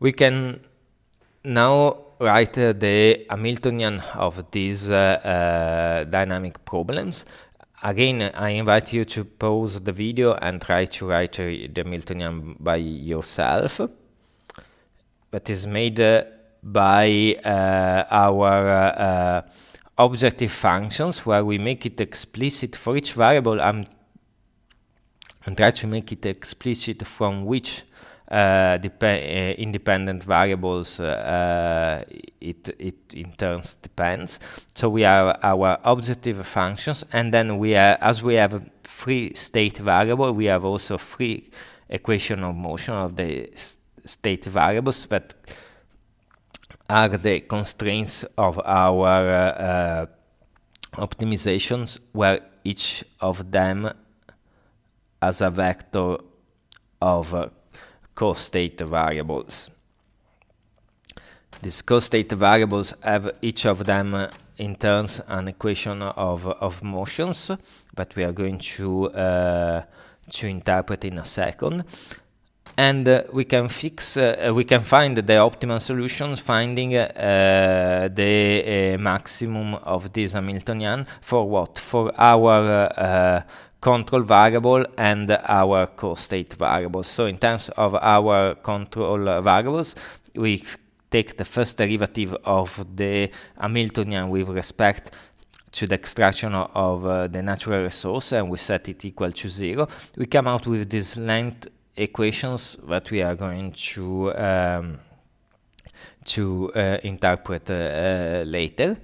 We can now write uh, the Hamiltonian of these uh, uh, dynamic problems. Again, I invite you to pause the video and try to write the Hamiltonian by yourself. That is made by our objective functions where we make it explicit for each variable I'm and try to make it explicit from which uh, uh, independent variables uh, it, it in turns depends. So we have our objective functions and then we are, as we have a free state variable, we have also free equation of motion of the state variables that are the constraints of our uh, optimizations where each of them has a vector of uh, co-state variables. These co-state variables have each of them uh, in turns an equation of, of motions that we are going to, uh, to interpret in a second. And uh, we can fix, uh, we can find the optimal solutions finding uh, the uh, maximum of this Hamiltonian for what? For our control variable and our co-state variables. So in terms of our control variables, we take the first derivative of the Hamiltonian with respect to the extraction of uh, the natural resource and we set it equal to zero. We come out with this length equations that we are going to um, to uh, interpret uh, later.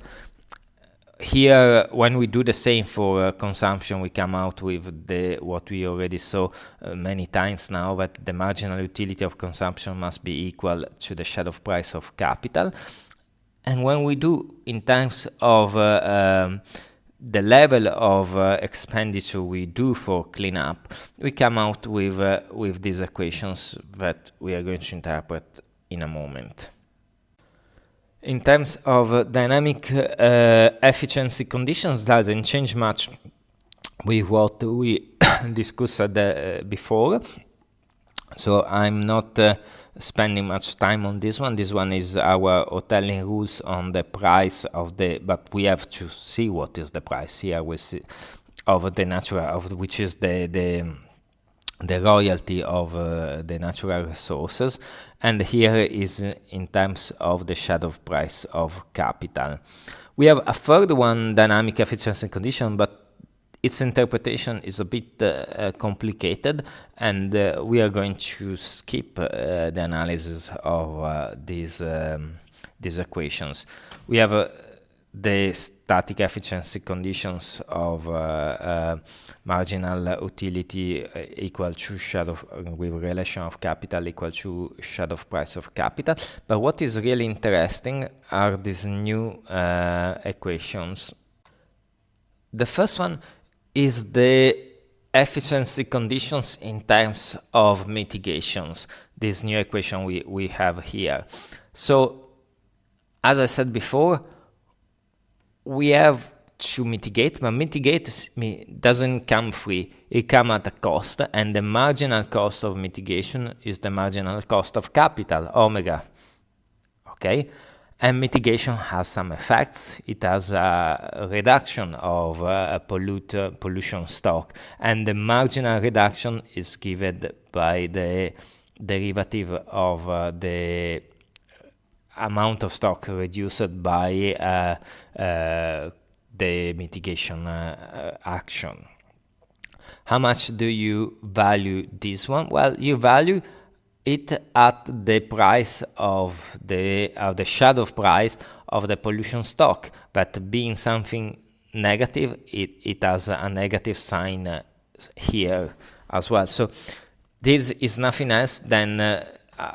Here when we do the same for uh, consumption we come out with the what we already saw uh, many times now that the marginal utility of consumption must be equal to the shadow price of capital. And when we do in terms of uh, um, the level of uh, expenditure we do for cleanup we come out with uh, with these equations that we are going to interpret in a moment in terms of dynamic uh, efficiency conditions doesn't change much with what we discussed uh, before. So I'm not uh, spending much time on this one. This one is our Hotelling rules on the price of the, but we have to see what is the price here we see of the natural, of which is the, the the royalty of uh, the natural resources and here is in terms of the shadow price of capital. We have a third one, dynamic efficiency condition, but its interpretation is a bit uh, complicated and uh, we are going to skip uh, the analysis of uh, these um, these equations. We have the static efficiency conditions of uh, uh, marginal utility uh, equal to shadow with relation of capital equal to shadow price of capital. But what is really interesting are these new equations. The first one is the efficiency conditions in terms of mitigations, this new equation we, we have here. So, as I said before, we have to mitigate, but mitigate doesn't come free. It comes at a cost, and the marginal cost of mitigation is the marginal cost of capital, omega. Okay? And mitigation has some effects. It has a reduction of uh, pollute, uh, pollution stock, and the marginal reduction is given by the derivative of uh, the amount of stock reduced by uh, uh, the mitigation uh, action. How much do you value this one? Well, you value it at the price of the of the shadow price of the pollution stock. But being something negative, it, it has a negative sign uh, here as well. So this is nothing else than uh,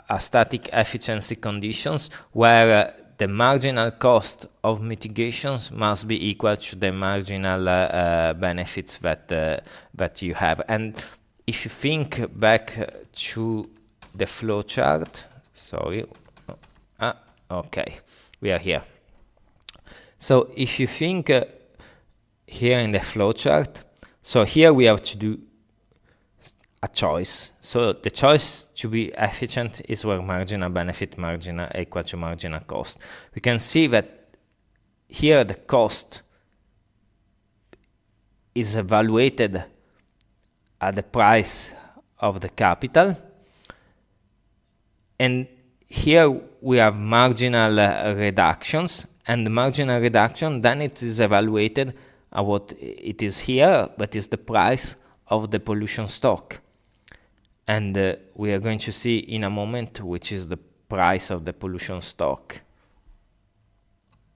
a static efficiency conditions where uh, the marginal cost of mitigations must be equal to the marginal uh, uh, benefits that that you have. And if you think back to the flowchart, sorry, ah, okay, we are here. So if you think uh, here in the flowchart, so here we have to do a choice. So the choice to be efficient is where marginal benefit marginal equal to marginal cost. We can see that here the cost is evaluated at the price of the capital and here we have marginal uh, reductions. And the marginal reduction then it is evaluated at what it is here that is the price of the pollution stock. And uh, we are going to see in a moment which is the price of the pollution stock